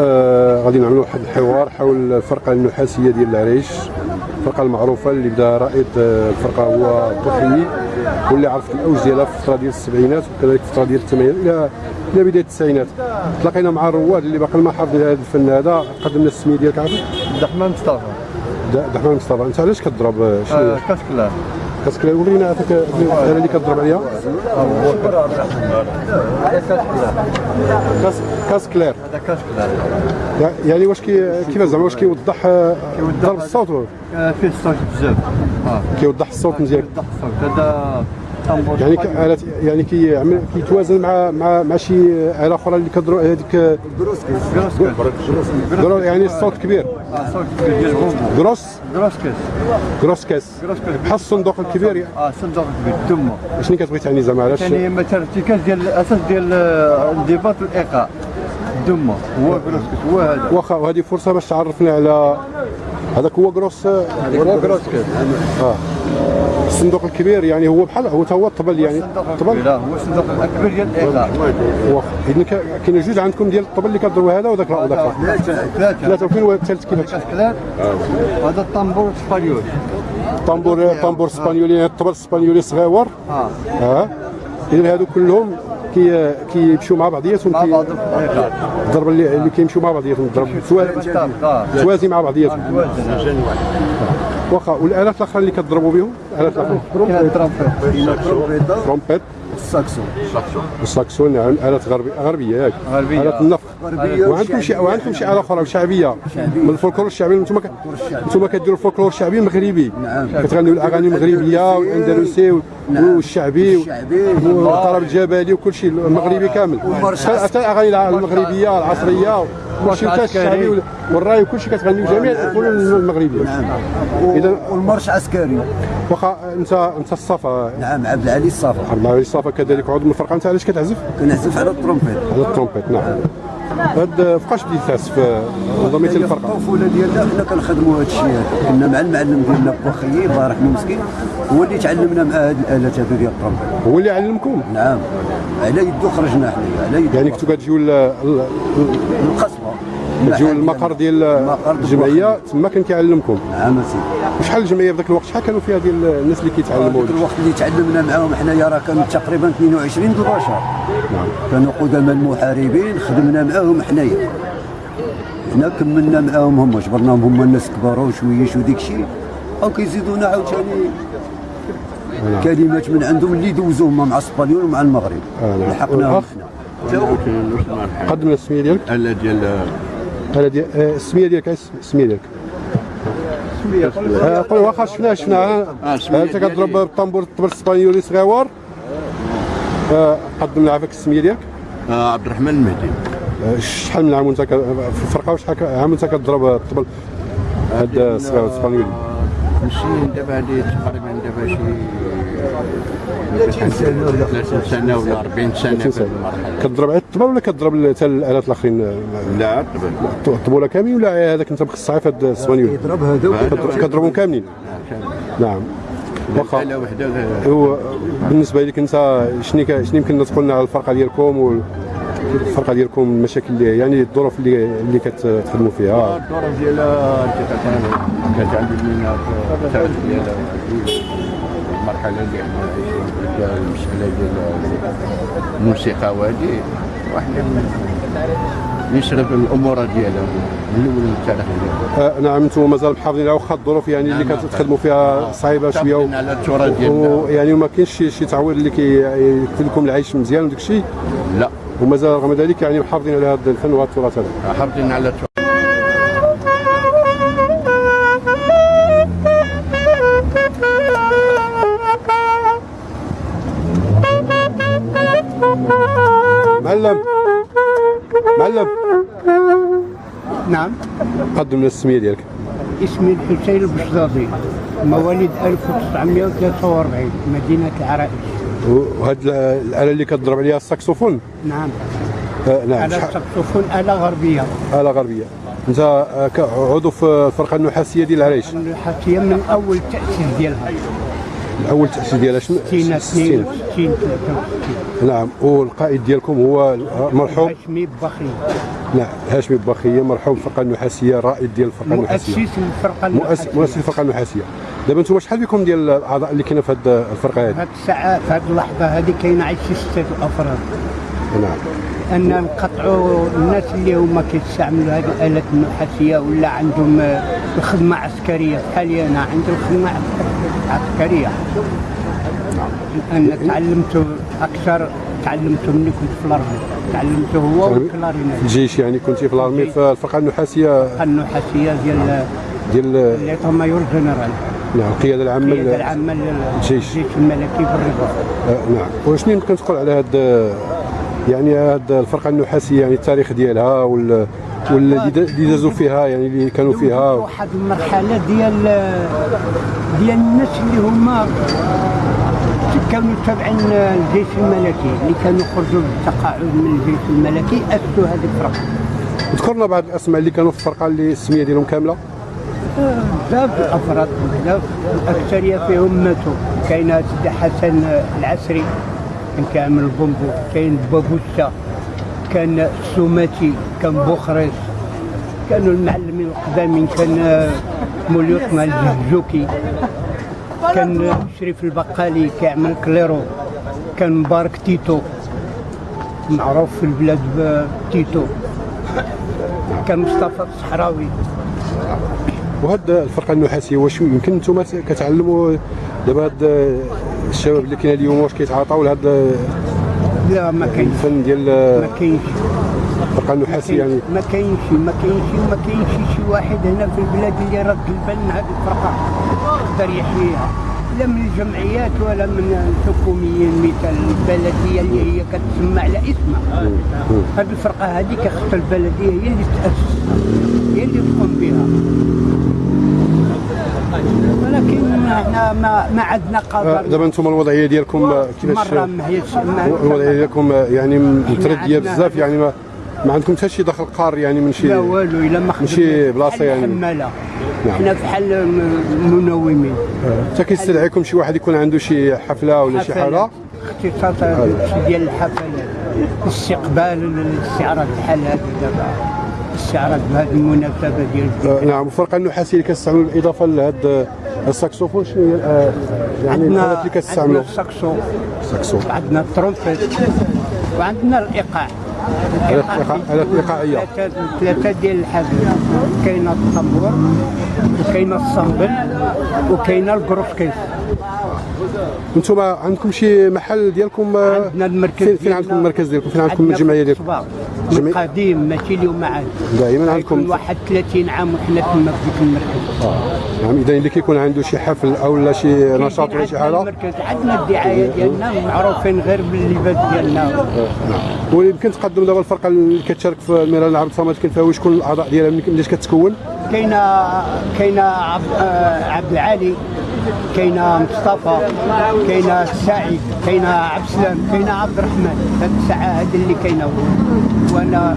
آه غادي نعملوا واحد الحوار حول الفرقه النحاسية ديال العريش. الفرقه المعروفة اللي بدا رائد آه، الفرقه هو الضحيي واللي عرفت الأوج ديالها في الفترة ديال السبعينات وكذلك في الفترة ديال الثمانينات إلى إلى بداية التسعينات. تلاقينا مع الرواد اللي باقي ما حافظين هذا الفن هذا. قدمنا السمية ديالك عبد الرحمن مصطفى. عبد الرحمن مصطفى. أنت علاش كضرب آه، شنو؟ آه، كاس هذاك الآلة اللي كضرب عليها caisse caisse caisse claire هذا caisse claire يعني واش كي كيفاش زعما واش كيوضح ضرب الصوت فيه الصوت بزاف كيوضح الصوت مزيان يوضح الصوت هذا يعني. كآلة يعني كيعمل كيتوازن مع مع مع شي آلة أخرى اللي كضرب هذيك ضرب يعني الصوت كبير. آه صوت كبير. ديال bombo grosse grosse caisse grosse caisse grosse caisse بحال الصندوق الكبير. يعني. آه صندوق كبير تما. شنو كتبغي تعني زعما علاش ثاني مثلا ارتكاز ديال الاساس ديال آه، الانضباط والايقاع دما هو grosse caisse هو هذا. واخا وهذه فرصة باش تعرفنا على هذاك هو grosse هو grosse caisse آه. الصندوق الكبير يعني هو بحال هو هو الطبل يعني الطبل؟ لا هو الصندوق الاكبر ديال الايقاع واخا اذا كاين جوج عندكم ديال الطبل اللي كضربوا هذا وذاك وذاك ثلاثة ثلاثة وفين هو الثالث كيفاش؟ هذا الطنبور الاسبانيول طنبور طنبور إسبانيولي يعني الطبل الإسبانيولي صغيور آه آه اذا هادو كلهم كي كيمشيو مع بعضياتهم مع كي- بعض. الايقاع الضرب اللي, اللي كيمشيو مع بعضياتهم الضرب سوا- توازي مع بعضياتهم. توازن واخا والآلات الأخرى اللي كتضربوا بهم؟ الالات الأخرى. trompette ال saxophone. ال saxophone. يعني آلات غربيه غربية ياك غربية. آلات النفخ غربية وعندكم شي وعندكم شي اله أخرى شعبية؟ من الفولكلور الشعبي أنتم ك... أنتم كديروا الفولكلور الشعبي؟ المغربي. نعم. كتغنيو الأغاني المغربية والأندلسي وال- والشعبي الشعبي. والطرب الجبلي وكل شيء. المغربي كامل. حتى الاغاني المغربية العصرية؟ كل شيء حتى الشعبي وال- والرأي وكل شيء كتغنيو جميع الفنون المغربية. نعم. اذا والمرش عسكري. واخا انت انت الصفا. نعم عبد العلي الصافا عبد الله الصفا كذلك عضو من الفرقة. انت علاش كتعزف؟ كنعزف على ال trompette. على ال trompette نعم. هاد فوقاش بديت تعزف انضميتي للفرقه الطفوله ديالنا حنا كنخدموا هذا الشيء هذا كنا مع المعلم ديالنا بوخيي الله يرحمه مسكين. هو اللي تعلمنا مع هذه الآلات هذو ديال الترومبيت. هو اللي علمكم نعم. على يدو خرجنا حنا على يدو يعني كنتوا كتجيو ل- ل- القصبة. كتجيو للمقر ديال الجمعية تما كان كيعلمكم. نعم سيدي وشحال الجمعية في ذاك الوقت؟ شحال كانوا فيها ديال الناس اللي كيتعلموا ذاك الوقت اللي تعلمنا معاهم حنايا راه كانوا تقريبا 22 د البشر نعم. كانوا قدماء المحاربين خدمنا معاهم حنايا. حنا كملنا معاهم هما جبرناهم هما الناس كبار وشويه شو ديك الشيء. أو كيزيدونا عاوتاني كلمات من عندهم اللي دوزوهم مع اسبانيول ومع المغرب. آه، نعم. لحقناهم؟ حنا قدم السميه ديالك. ألا ديال هذا ديال آه، السميه ديالك السميه ديالك؟ آه، قول واخا شفناها شفناها. آه، أنت كتضرب. بالطنبور الطبل الإسبانيولي صغيور آه، قدم لنا عافاك السميه ديالك. آه، عبد الرحمن المهدي. آه، شحال من عام وانت في الفرقه وشحال عام وانت كتضرب الطبل هاد الصغير الإسبانيولي. 50 دابا هذه تقريبا دابا شي 30 سنه ولا 40 سنة في سنة. المرحلة. كتضرب على الطبل ولا كتضرب حتى الآلات الآخرين؟ آه، لا طبعا. الطبوله كاملين ولا هذاك انت مخصص في هاد الاسبانيولي يضرب هذا كتضربهم كاملين. نعم. واخا. هو بالنسبة لك انت شنو يمكن تقول لنا على الفرقة ديالكم وال- الفرقة ديالكم المشاكل اللي يعني الظروف اللي اللي كتخدموا فيها؟ الظروف ديالها التعليم ديالها. المرحله اللي إحنا عايشين فيها المساله ديال الموسيقى وهذه وحنا نشرب الأمور ديالها من الأول للتاريخ ديالها. آه نعم أنتم مازال محافظين على واخا الظروف يعني اللي نعم. كتخدموا فيها صعيبة شوية. و- على التراث ديالنا. ويعني ما كاينش شي شي تعويض اللي كيكتب لكم العيش مزيان وداك الشيء لا. ومازال رغم ذلك يعني محافظين على هذا الفن وهذا التراث هذا. محافظين على التراث. معلم. معلم. نعم. قدم لنا السميه ديالك. اسمي الحسين البشضاضي مواليد 1943 مدينة العرائش. وهاد الآلة اللي كتضرب عليها الساكسوفون؟ نعم. آه نعم. على الساكسوفون آلة غربية. آلة غربية. أنت آه، عضو في الفرقة النحاسية ديال العريش الحاسية من أول تأسيس ديالها. اول تاسيس ديالها شنو؟ 60 62 63 نعم والقائد ديالكم هو مرحوم؟ هاشمي بخي نعم هاشمي بخيه مرحوم الفرقه النحاسية الرائد ديال الفرقه النحاسية. مؤسس الفرقة مؤسس النحاسية. مؤسس الفرقة النحاسية. دابا أنتم شحال بكم ديال الأعضاء اللي كاينة في هذه الفرقة هذه هاد الساعة في هاد اللحظة هذه كاينة عاد شي ستة أفراد. نعم. أن نقطعوا الناس اللي هما كيستعملوا هذه الآلات النحاسية ولا عندهم الخدمة عسكرية. بحالي أنا عندي الخدمة عسكرية. أنا تعلمت أكثر تعلمت ملي كنت في ال armée تعلمته هو وال clarinette الجيش يعني كنتي في ال armée في الفرقه النحاسية؟ النحاسية ديال ديال l'état-major général. نعم القياده العامة القياده العامة الجيش. للجيش الملكي في الرباط آه، نعم. وشنو يمكن تقول على هاد يعني هاد الفرقة النحاسية يعني التاريخ ديالها وال دا- اللي دازوا فيها يعني اللي كانوا فيها. واحد المرحلة ديال ديال الناس اللي هما كانوا تابعين الجيش الملكي اللي كانوا يخرجوا بالتقاعد من الجيش الملكي اسسوا هذه الفرقة. ذكرنا بعض الأسماء اللي كانوا في الفرقة اللي السمية ديالهم كاملة. بزاف الافراد بزاف. الأكثرية فيهم ماتوا. كاين سيدي حسن العسري كان كيعمل البومبو كاين بابوسا كان السوماتي كان بوخريس كانوا المعلمين القدامين كان مولي عثمان الجهجوكي كان شريف البقالي كيعمل clairon كان مبارك تيتو معروف في البلاد بتيتو كان مصطفى الصحراوي. وهاد الفرقة النحاسية واش يمكن أنتم كتعلموا دابا هاد الشباب اللي كاين اليوم واش كيتعاطاو لهاد لا ما كاينش. الفن ديال ما كاينش. الفرقه النحاسيه يعني. ما كاينش ما كاينش ما كاينش شي واحد هنا في البلاد اللي رد البال هذه الفرقة. يقدر يحييها لا من الجمعيات ولا من الحكوميين مثل البلدية اللي هي كتسمى على اسمها هذه الفرقة هذه كخص البلدية هي اللي تأسس هي اللي تقوم بها. ولكن إحنا ما ما عندنا قدر. دابا أنتم الوضعية ديالكم كيفاش؟ الوضعية ديالكم يعني مترديه بزاف يعني ما ما عندكم حتى شي دخل قار يعني من شي لا والو إلا ما خدمناش بلاصة بحال يعني. الحماله نعم. إحنا بحال منومين. حتى كيستدعيكم شي واحد يكون عنده شي حفلة ولا شي حاجة؟ اختصاص شي ديال الحفلات استقبال الاستعراض بحال هذا دابا. استعراض بهذه المناسبة ديال آه، نعم الفرقه النحاسيه اللي كتستعملوا بالاضافه لهاد الساكسوفون. شنو هي؟ آه، يعني عندنا الالات اللي عندنا كتستعملوا الساكسو. الساكسو. وعندنا الترومبيت. وعندنا الإيقاع. إيقاعية. ثلاثة ثلاثة ديال الحاجات كاينة الطنبور وكاينة الصنبل وكاينة الكروسكيس أنتم عندكم شي محل ديالكم آه، عندنا المركز فين, فين عندكم المركز ديالكم؟ فين عندكم عندنا الجمعية ديالكم؟ من قديم ماشي اليوم عاد. دائما عندكم واحد 30 عام وحنا تما في ديك المركز نعم إذا اللي كيكون عنده شي حفل أو لا شي نشاط ولا شي حاجة. المركز. عندنا الدعاية ديالنا معروفين غير باللباس ديالنا. ويمكن تقدم دابا الفرقة اللي كتشارك في الميران العرب الصمد فيها شكون الأعضاء ديالها من ملي كتكون؟ كاينة كاينة عبد, آه، العالي كاينة مصطفى كاينة السعيد كاينة عبد السلام كاينة عبد الرحمن. هاد الساعة هذه اللي كاينة وأنا